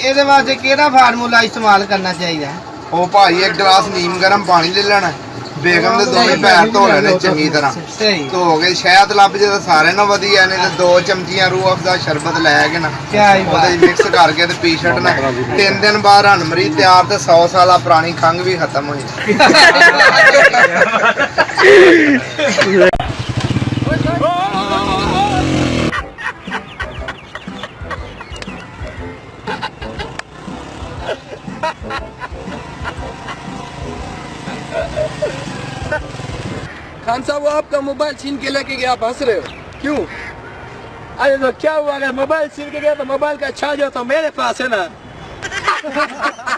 ਇਹਦੇ ਵਾਸਤੇ ਕਿਹੜਾ ਫਾਰਮੂਲਾ ਇਸਤੇਮਾਲ ਕਰਨਾ ਚਾਹੀਦਾ? ਉਹ ਭਾਈ ਇੱਕ ਗਲਾਸ ਨੀਮ ਗਰਮ ਪਾਣੀ ਲੈ ਲੈਣਾ। ਬੇਗਮ ਦੇ ਦੋਵੇਂ ਪੈਰ ਧੋ ਲੈਣੇ ਚੰਗੀ ਤਰ੍ਹਾਂ। ਸਹੀ। ਧੋ ਕੇ ਸ਼ਹਿਦ ਲੱਭ ਜੇ ਤਾਂ ਸਾਰੇ ਨਾਲ ਵਧੀਆ ਨੇ ਤੇ ਦੋ ਚਮਚੀਆਂ ਰੂਹ ਅਫਜ਼ਾ ਸ਼ਰਬਤ ਲੈ ਕੇ ਨਾ। ਕਿਆ ਹੀ ਉਹਦੇ ਬਾਤ। ਮਿਕਸ ਕਰਕੇ ਤੇ ਪੀ ਛੱਡਣਾ ਤਿੰਨ ਦਿਨ ਬਾਅਦ ਹਨਮਰੀ ਤਿਆਰ ਤੇ 100 ਸਾਲਾ ਪੁਰਾਣੀ ਖੰਘ ਵੀ ਖਤਮ ਹੋ ਜਾਣੀ खान साहब, वो आपका मोबाइल छीन के लेके गया, आप हंस रहे हो। क्यों? अरे तो क्या हुआ अगर मोबाइल छीन के गया तो मोबाइल का चार्जर तो मेरे पास है ना।